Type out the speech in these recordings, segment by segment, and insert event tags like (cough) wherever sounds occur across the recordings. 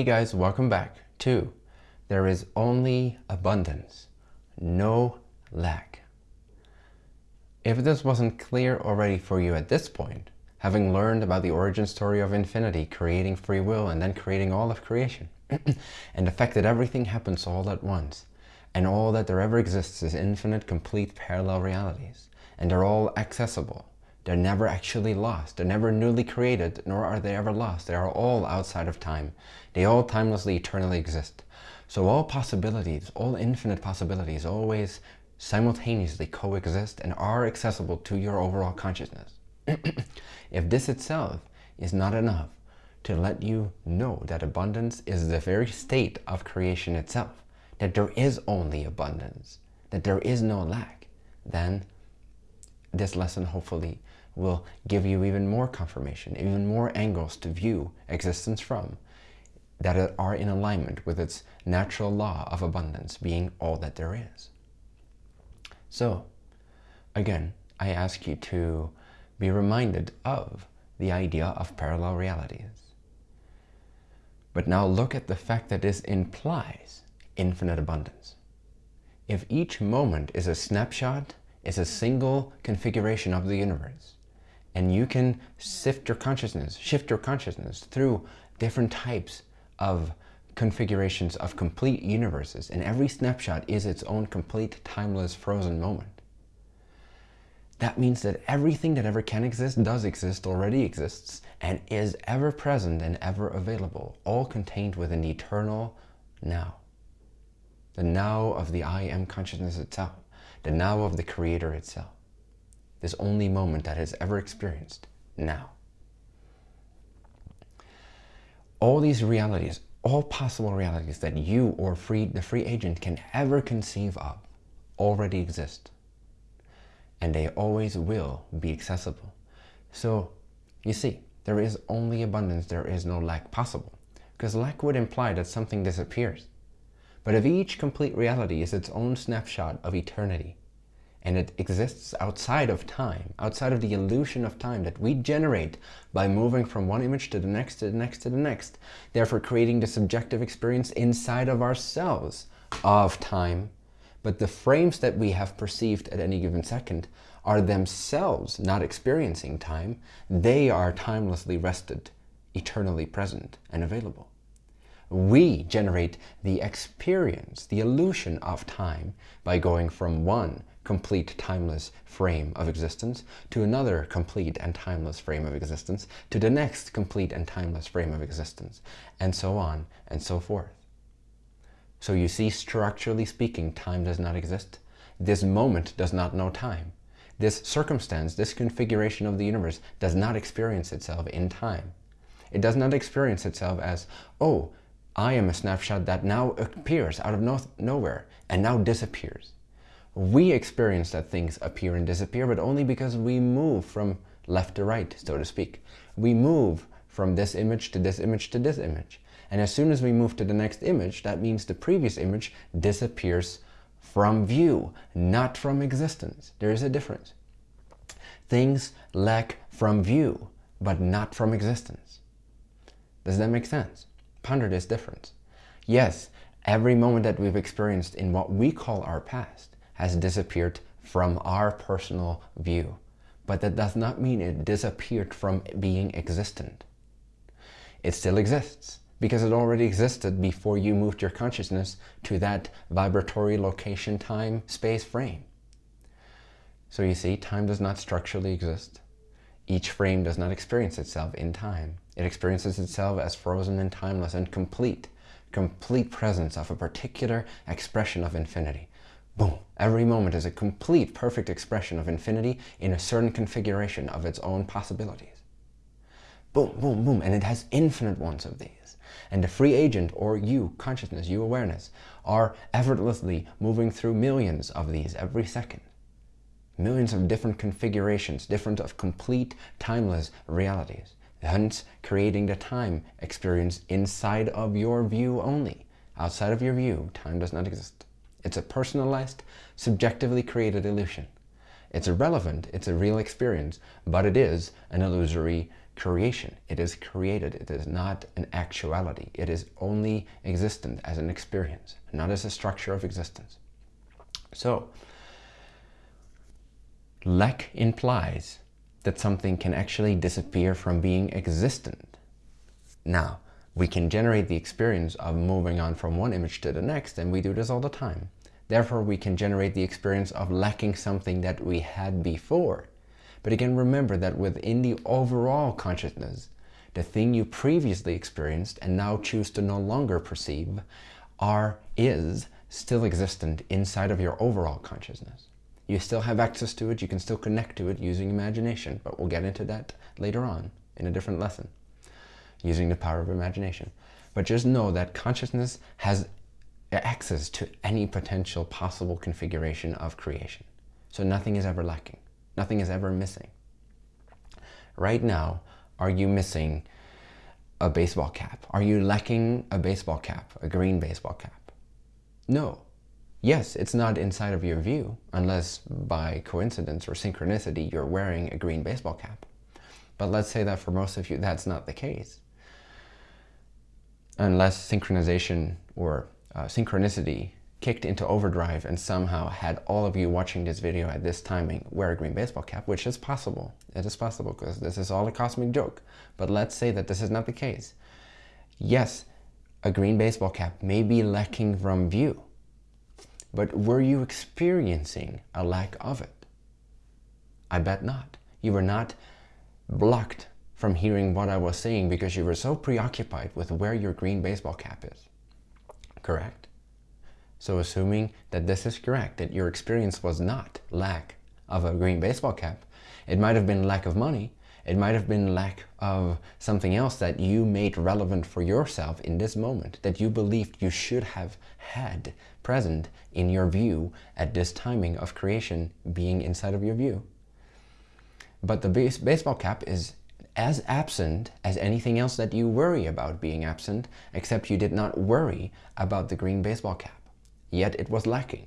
Hey guys, welcome back to There is only abundance, no lack. If this wasn't clear already for you at this point, having learned about the origin story of infinity, creating free will and then creating all of creation, (clears throat) and the fact that everything happens all at once, and all that there ever exists is infinite, complete, parallel realities, and they're all accessible, they're never actually lost. They're never newly created, nor are they ever lost. They are all outside of time. They all timelessly, eternally exist. So all possibilities, all infinite possibilities always simultaneously coexist and are accessible to your overall consciousness. (clears throat) if this itself is not enough to let you know that abundance is the very state of creation itself, that there is only abundance, that there is no lack, then this lesson hopefully will give you even more confirmation, even more angles to view existence from that are in alignment with its natural law of abundance being all that there is. So, again, I ask you to be reminded of the idea of parallel realities. But now look at the fact that this implies infinite abundance. If each moment is a snapshot, is a single configuration of the universe, and you can sift your consciousness, shift your consciousness through different types of configurations of complete universes. And every snapshot is its own complete, timeless, frozen moment. That means that everything that ever can exist, does exist, already exists, and is ever present and ever available, all contained within the eternal now. The now of the I am consciousness itself, the now of the creator itself this only moment that has ever experienced now. All these realities, all possible realities that you or free, the free agent can ever conceive of already exist. And they always will be accessible. So you see, there is only abundance, there is no lack possible. Because lack would imply that something disappears. But if each complete reality is its own snapshot of eternity, and it exists outside of time, outside of the illusion of time that we generate by moving from one image to the next, to the next, to the next, therefore creating the subjective experience inside of ourselves of time. But the frames that we have perceived at any given second are themselves not experiencing time. They are timelessly rested, eternally present and available. We generate the experience, the illusion of time by going from one complete timeless frame of existence to another complete and timeless frame of existence to the next complete and timeless frame of existence and so on and so forth. So you see, structurally speaking, time does not exist. This moment does not know time. This circumstance, this configuration of the universe does not experience itself in time. It does not experience itself as, oh, I am a snapshot that now appears out of no nowhere and now disappears we experience that things appear and disappear, but only because we move from left to right, so to speak. We move from this image to this image to this image. And as soon as we move to the next image, that means the previous image disappears from view, not from existence. There is a difference. Things lack from view, but not from existence. Does that make sense? Ponder this difference. Yes, every moment that we've experienced in what we call our past has disappeared from our personal view. But that does not mean it disappeared from being existent. It still exists because it already existed before you moved your consciousness to that vibratory location, time, space frame. So you see, time does not structurally exist. Each frame does not experience itself in time. It experiences itself as frozen and timeless and complete, complete presence of a particular expression of infinity. Boom. Every moment is a complete, perfect expression of infinity in a certain configuration of its own possibilities. Boom, boom, boom. And it has infinite ones of these. And the free agent, or you, consciousness, you awareness, are effortlessly moving through millions of these every second. Millions of different configurations, different of complete, timeless realities. Hence, creating the time experience inside of your view only. Outside of your view, time does not exist. It's a personalized, subjectively created illusion. It's irrelevant, it's a real experience, but it is an illusory creation. It is created. It is not an actuality. It is only existent as an experience, not as a structure of existence. So, lack implies that something can actually disappear from being existent. Now, we can generate the experience of moving on from one image to the next, and we do this all the time. Therefore, we can generate the experience of lacking something that we had before. But again, remember that within the overall consciousness, the thing you previously experienced and now choose to no longer perceive are, is, still existent inside of your overall consciousness. You still have access to it, you can still connect to it using imagination, but we'll get into that later on in a different lesson, using the power of imagination. But just know that consciousness has access to any potential possible configuration of creation. So nothing is ever lacking. Nothing is ever missing. Right now, are you missing a baseball cap? Are you lacking a baseball cap, a green baseball cap? No. Yes, it's not inside of your view, unless by coincidence or synchronicity you're wearing a green baseball cap. But let's say that for most of you that's not the case. Unless synchronization or uh, synchronicity kicked into overdrive and somehow had all of you watching this video at this timing wear a green baseball cap, which is possible. It is possible because this is all a cosmic joke. But let's say that this is not the case. Yes, a green baseball cap may be lacking from view, but were you experiencing a lack of it? I bet not. You were not blocked from hearing what I was saying because you were so preoccupied with where your green baseball cap is correct? So assuming that this is correct, that your experience was not lack of a green baseball cap, it might have been lack of money, it might have been lack of something else that you made relevant for yourself in this moment, that you believed you should have had present in your view at this timing of creation being inside of your view. But the base baseball cap is as absent as anything else that you worry about being absent, except you did not worry about the green baseball cap. Yet it was lacking.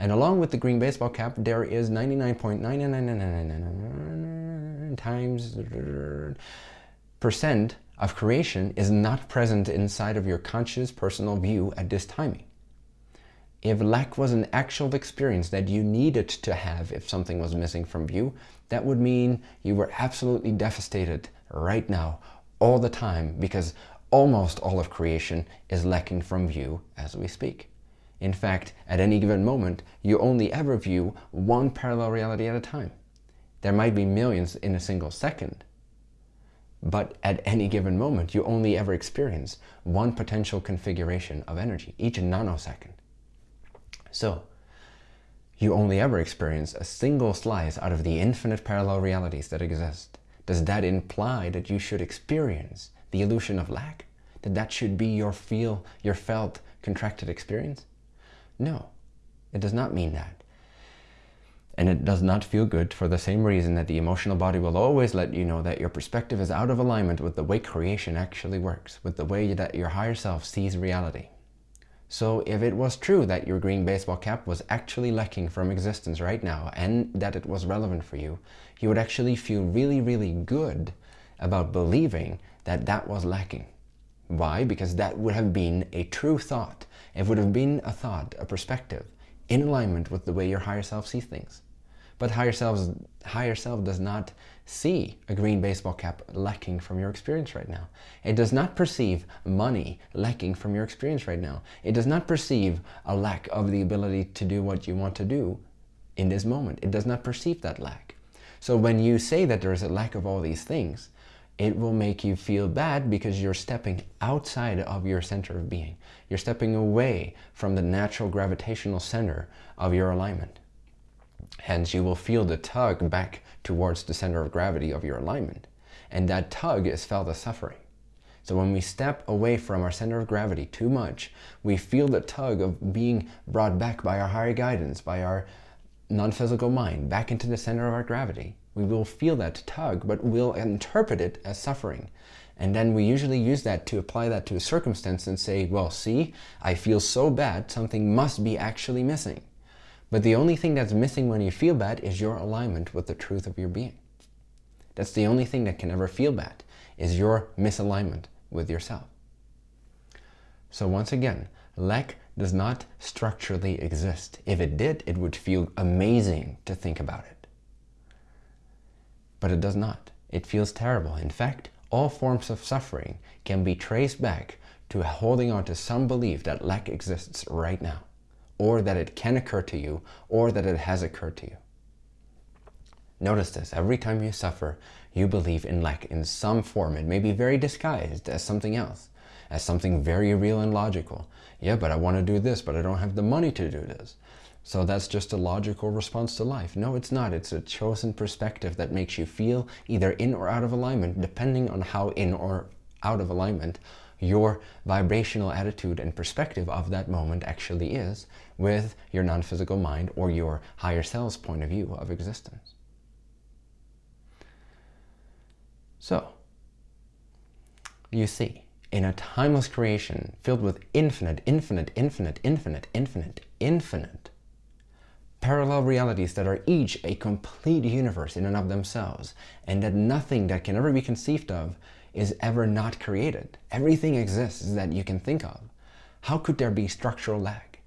And along with the green baseball cap, there is 99.99999 times percent of creation is not present inside of your conscious personal view at this timing. If lack was an actual experience that you needed to have if something was missing from view, that would mean you were absolutely devastated right now, all the time, because almost all of creation is lacking from view as we speak. In fact, at any given moment, you only ever view one parallel reality at a time. There might be millions in a single second, but at any given moment, you only ever experience one potential configuration of energy, each nanosecond. So, you only ever experience a single slice out of the infinite parallel realities that exist. Does that imply that you should experience the illusion of lack? That that should be your feel, your felt, contracted experience? No, it does not mean that. And it does not feel good for the same reason that the emotional body will always let you know that your perspective is out of alignment with the way creation actually works, with the way that your higher self sees reality. So if it was true that your green baseball cap was actually lacking from existence right now and that it was relevant for you, you would actually feel really, really good about believing that that was lacking. Why? Because that would have been a true thought. It would have been a thought, a perspective, in alignment with the way your higher self sees things. But higher, selves, higher self does not see a green baseball cap lacking from your experience right now. It does not perceive money lacking from your experience right now. It does not perceive a lack of the ability to do what you want to do in this moment. It does not perceive that lack. So when you say that there is a lack of all these things, it will make you feel bad because you're stepping outside of your center of being. You're stepping away from the natural gravitational center of your alignment. Hence, you will feel the tug back towards the center of gravity of your alignment. And that tug is felt as suffering. So when we step away from our center of gravity too much, we feel the tug of being brought back by our higher guidance, by our non-physical mind, back into the center of our gravity. We will feel that tug, but we'll interpret it as suffering. And then we usually use that to apply that to a circumstance and say, well, see, I feel so bad, something must be actually missing. But the only thing that's missing when you feel bad is your alignment with the truth of your being. That's the only thing that can ever feel bad, is your misalignment with yourself. So once again, lack does not structurally exist. If it did, it would feel amazing to think about it. But it does not. It feels terrible. In fact, all forms of suffering can be traced back to holding on to some belief that lack exists right now, or that it can occur to you, or that it has occurred to you. Notice this, every time you suffer, you believe in lack in some form. It may be very disguised as something else, as something very real and logical. Yeah, but I want to do this, but I don't have the money to do this. So that's just a logical response to life. No, it's not. It's a chosen perspective that makes you feel either in or out of alignment, depending on how in or out of alignment your vibrational attitude and perspective of that moment actually is with your non-physical mind or your higher self's point of view of existence. So, you see, in a timeless creation filled with infinite, infinite, infinite, infinite, infinite, infinite parallel realities that are each a complete universe in and of themselves, and that nothing that can ever be conceived of is ever not created. Everything exists that you can think of. How could there be structural lack?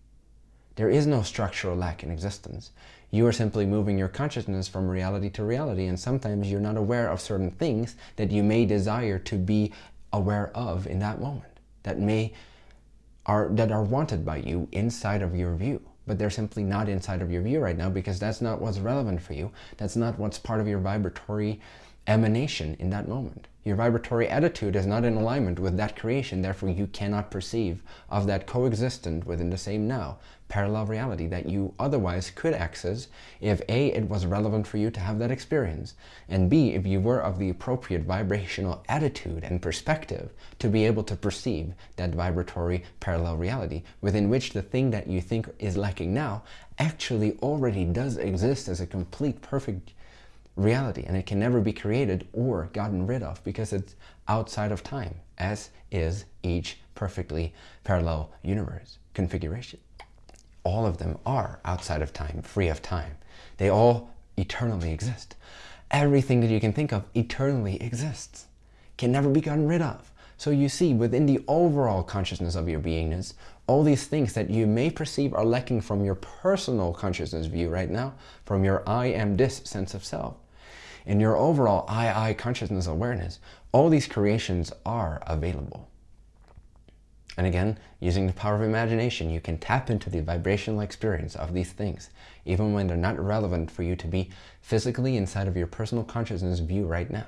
There is no structural lack in existence. You are simply moving your consciousness from reality to reality and sometimes you're not aware of certain things that you may desire to be aware of in that moment that may are that are wanted by you inside of your view but they're simply not inside of your view right now because that's not what's relevant for you that's not what's part of your vibratory emanation in that moment. Your vibratory attitude is not in alignment with that creation, therefore you cannot perceive of that coexistent within the same now, parallel reality that you otherwise could access if A, it was relevant for you to have that experience, and B, if you were of the appropriate vibrational attitude and perspective to be able to perceive that vibratory parallel reality within which the thing that you think is lacking now actually already does exist as a complete perfect reality and it can never be created or gotten rid of because it's outside of time as is each perfectly parallel universe configuration. All of them are outside of time, free of time. They all eternally exist. Everything that you can think of eternally exists, can never be gotten rid of. So you see, within the overall consciousness of your beingness, all these things that you may perceive are lacking from your personal consciousness view right now, from your I am this sense of self, in your overall I, I consciousness awareness, all these creations are available. And again, using the power of imagination, you can tap into the vibrational experience of these things, even when they're not relevant for you to be physically inside of your personal consciousness view right now.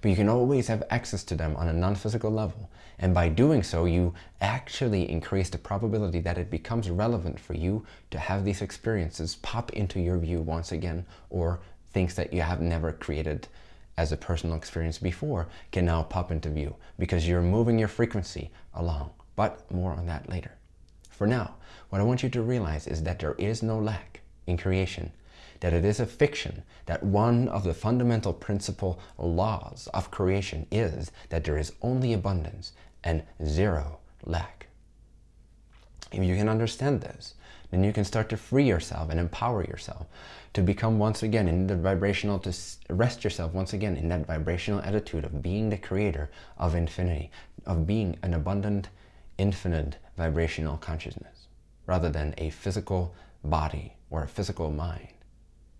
But you can always have access to them on a non-physical level. And by doing so, you actually increase the probability that it becomes relevant for you to have these experiences pop into your view once again or things that you have never created as a personal experience before can now pop into view because you're moving your frequency along. But more on that later. For now, what I want you to realize is that there is no lack in creation, that it is a fiction, that one of the fundamental principal laws of creation is that there is only abundance and zero lack. If you can understand this, then you can start to free yourself and empower yourself to become once again in the vibrational, to rest yourself once again in that vibrational attitude of being the creator of infinity, of being an abundant, infinite vibrational consciousness, rather than a physical body or a physical mind.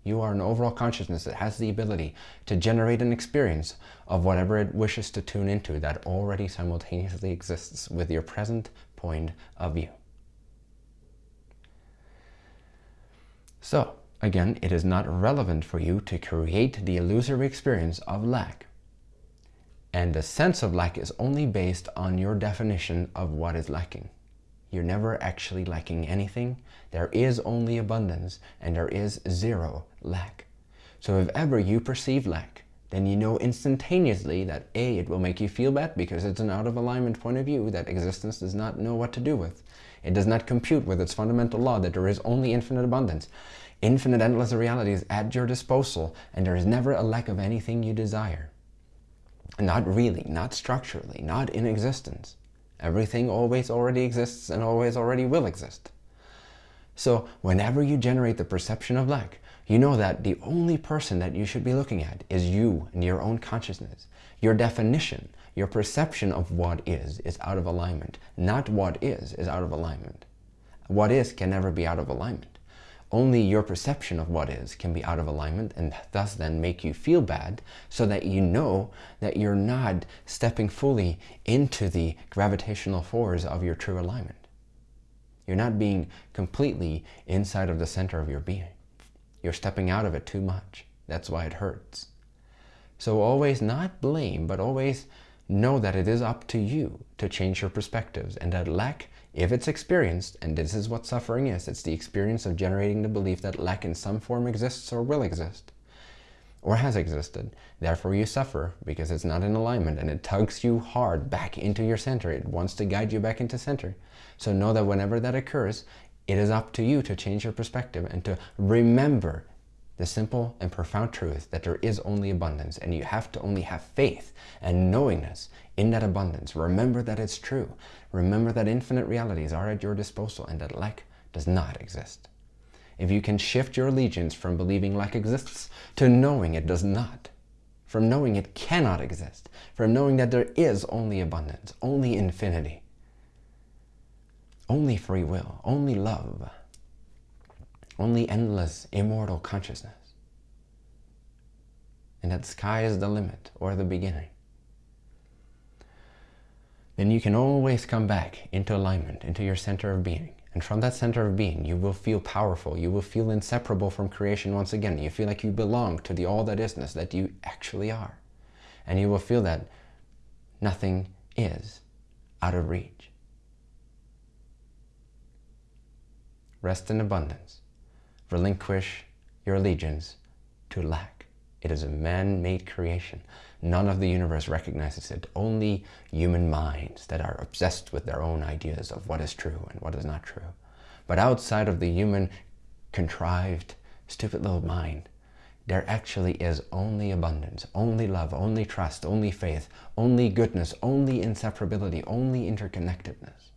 You are an overall consciousness that has the ability to generate an experience of whatever it wishes to tune into that already simultaneously exists with your present point of view. So, again, it is not relevant for you to create the illusory experience of lack. And the sense of lack is only based on your definition of what is lacking. You're never actually lacking anything. There is only abundance and there is zero lack. So if ever you perceive lack, then you know instantaneously that A, it will make you feel bad because it's an out of alignment point of view that existence does not know what to do with. It does not compute with its fundamental law that there is only infinite abundance. Infinite endless reality is at your disposal and there is never a lack of anything you desire. Not really, not structurally, not in existence. Everything always already exists and always already will exist. So whenever you generate the perception of lack, you know that the only person that you should be looking at is you and your own consciousness. Your definition, your perception of what is, is out of alignment. Not what is, is out of alignment. What is can never be out of alignment. Only your perception of what is can be out of alignment and thus then make you feel bad so that you know that you're not stepping fully into the gravitational force of your true alignment. You're not being completely inside of the center of your being. You're stepping out of it too much. That's why it hurts. So always not blame, but always know that it is up to you to change your perspectives and that lack if it's experienced, and this is what suffering is, it's the experience of generating the belief that lack in some form exists or will exist, or has existed. Therefore you suffer because it's not in alignment and it tugs you hard back into your center. It wants to guide you back into center. So know that whenever that occurs, it is up to you to change your perspective and to remember the simple and profound truth that there is only abundance and you have to only have faith and knowingness in that abundance. Remember that it's true. Remember that infinite realities are at your disposal and that lack does not exist. If you can shift your allegiance from believing lack exists to knowing it does not, from knowing it cannot exist, from knowing that there is only abundance, only infinity, only free will, only love, only endless, immortal consciousness. And that sky is the limit or the beginning. Then you can always come back into alignment, into your center of being. And from that center of being, you will feel powerful. You will feel inseparable from creation once again. You feel like you belong to the all that isness that you actually are. And you will feel that nothing is out of reach. Rest in abundance relinquish your allegiance to lack. It is a man-made creation. None of the universe recognizes it. Only human minds that are obsessed with their own ideas of what is true and what is not true. But outside of the human contrived, stupid little mind, there actually is only abundance, only love, only trust, only faith, only goodness, only inseparability, only interconnectedness,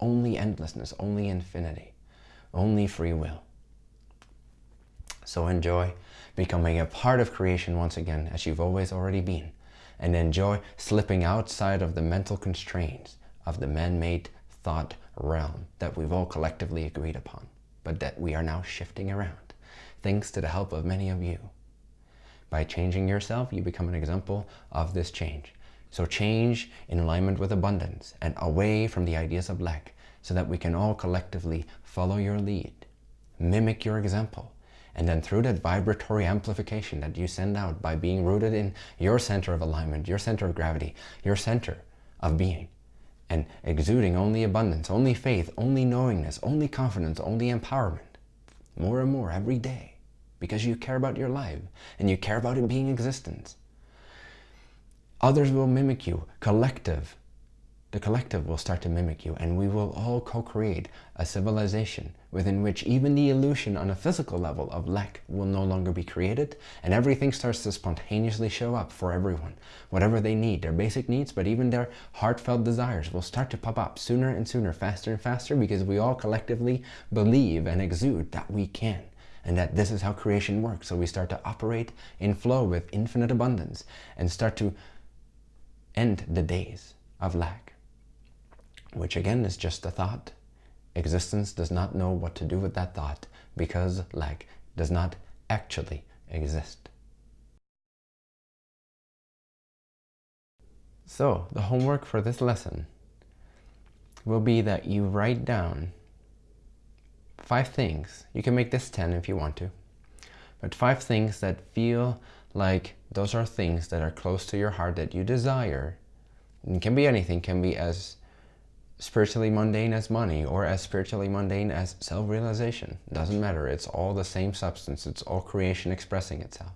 only endlessness, only infinity, only free will. So enjoy becoming a part of creation once again, as you've always already been. And enjoy slipping outside of the mental constraints of the man-made thought realm that we've all collectively agreed upon, but that we are now shifting around, thanks to the help of many of you. By changing yourself, you become an example of this change. So change in alignment with abundance and away from the ideas of lack so that we can all collectively follow your lead, mimic your example, and then through that vibratory amplification that you send out by being rooted in your center of alignment, your center of gravity, your center of being, and exuding only abundance, only faith, only knowingness, only confidence, only empowerment, more and more every day, because you care about your life and you care about it being existence. Others will mimic you, collective. The collective will start to mimic you and we will all co-create a civilization within which even the illusion on a physical level of lack will no longer be created and everything starts to spontaneously show up for everyone. Whatever they need, their basic needs, but even their heartfelt desires will start to pop up sooner and sooner, faster and faster because we all collectively believe and exude that we can and that this is how creation works. So we start to operate in flow with infinite abundance and start to end the days of lack, which again is just a thought Existence does not know what to do with that thought because lack does not actually exist. So the homework for this lesson will be that you write down five things. You can make this 10 if you want to, but five things that feel like those are things that are close to your heart that you desire. Can be anything, can be as spiritually mundane as money or as spiritually mundane as self-realization. Doesn't matter. It's all the same substance. It's all creation expressing itself.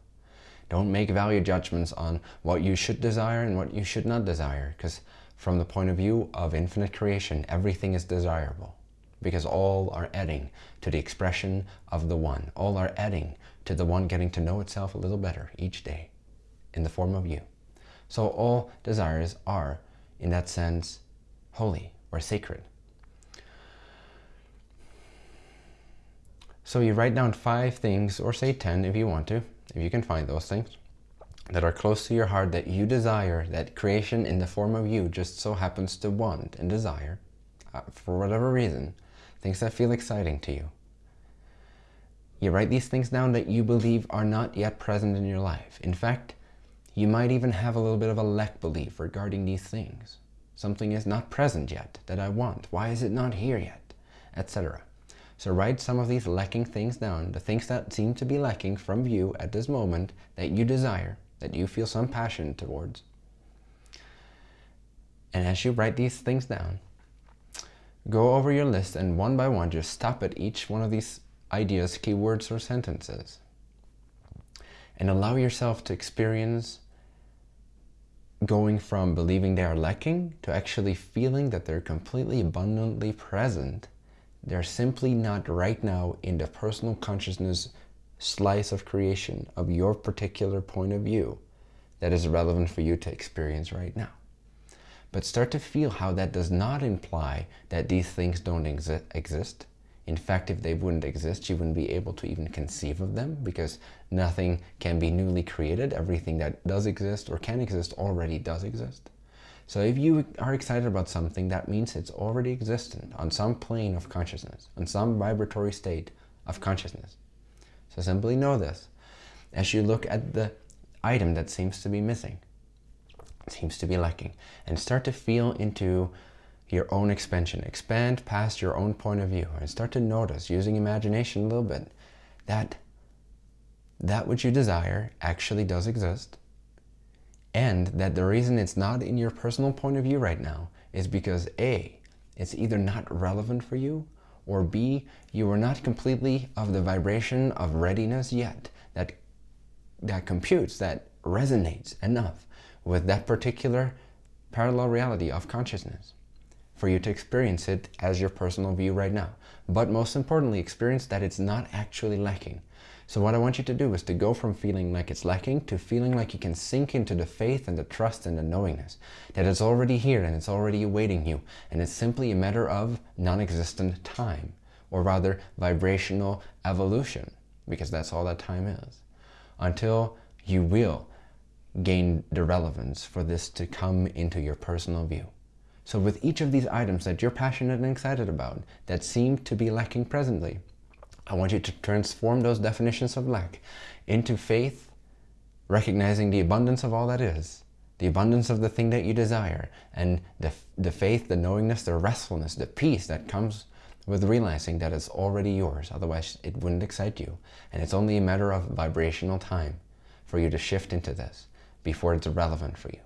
Don't make value judgments on what you should desire and what you should not desire because from the point of view of infinite creation, everything is desirable because all are adding to the expression of the one. All are adding to the one getting to know itself a little better each day in the form of you. So all desires are, in that sense, holy, or sacred. So you write down five things, or say 10 if you want to, if you can find those things, that are close to your heart that you desire, that creation in the form of you just so happens to want and desire, uh, for whatever reason, things that feel exciting to you. You write these things down that you believe are not yet present in your life. In fact, you might even have a little bit of a lack belief regarding these things. Something is not present yet that I want. Why is it not here yet? Etc. So write some of these lacking things down, the things that seem to be lacking from you at this moment that you desire, that you feel some passion towards. And as you write these things down, go over your list and one by one just stop at each one of these ideas, keywords, or sentences. And allow yourself to experience going from believing they are lacking to actually feeling that they're completely abundantly present. They're simply not right now in the personal consciousness slice of creation of your particular point of view that is relevant for you to experience right now. But start to feel how that does not imply that these things don't exi exist. In fact, if they wouldn't exist, you wouldn't be able to even conceive of them because nothing can be newly created. Everything that does exist or can exist already does exist. So if you are excited about something, that means it's already existent on some plane of consciousness, on some vibratory state of consciousness. So simply know this as you look at the item that seems to be missing, seems to be lacking, and start to feel into your own expansion. Expand past your own point of view and start to notice, using imagination a little bit, that that which you desire actually does exist and that the reason it's not in your personal point of view right now is because A, it's either not relevant for you or B, you are not completely of the vibration of readiness yet that, that computes, that resonates enough with that particular parallel reality of consciousness for you to experience it as your personal view right now. But most importantly, experience that it's not actually lacking. So what I want you to do is to go from feeling like it's lacking to feeling like you can sink into the faith and the trust and the knowingness that it's already here and it's already awaiting you. And it's simply a matter of non-existent time, or rather vibrational evolution, because that's all that time is, until you will gain the relevance for this to come into your personal view. So with each of these items that you're passionate and excited about that seem to be lacking presently, I want you to transform those definitions of lack into faith, recognizing the abundance of all that is, the abundance of the thing that you desire, and the, the faith, the knowingness, the restfulness, the peace that comes with realizing that it's already yours. Otherwise, it wouldn't excite you. And it's only a matter of vibrational time for you to shift into this before it's relevant for you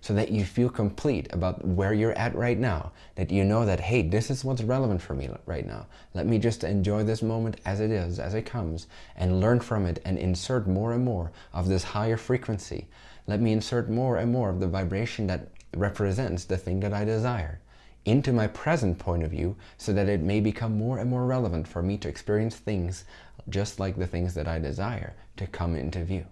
so that you feel complete about where you're at right now, that you know that, hey, this is what's relevant for me right now. Let me just enjoy this moment as it is, as it comes, and learn from it and insert more and more of this higher frequency. Let me insert more and more of the vibration that represents the thing that I desire into my present point of view so that it may become more and more relevant for me to experience things just like the things that I desire to come into view.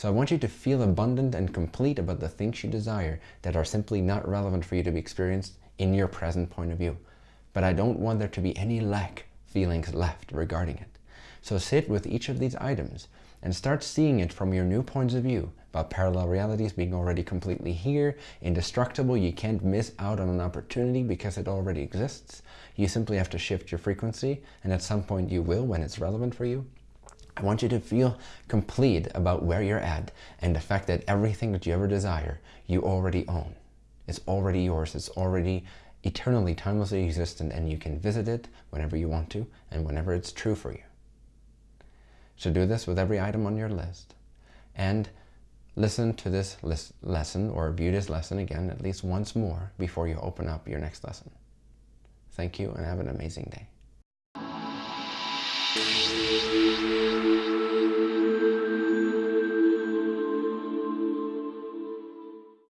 So I want you to feel abundant and complete about the things you desire that are simply not relevant for you to be experienced in your present point of view. But I don't want there to be any lack feelings left regarding it. So sit with each of these items and start seeing it from your new points of view about parallel realities being already completely here, indestructible, you can't miss out on an opportunity because it already exists. You simply have to shift your frequency and at some point you will when it's relevant for you. I want you to feel complete about where you're at and the fact that everything that you ever desire, you already own. It's already yours. It's already eternally, timelessly existent and you can visit it whenever you want to and whenever it's true for you. So do this with every item on your list and listen to this lesson or view this lesson again at least once more before you open up your next lesson. Thank you and have an amazing day. Thank you.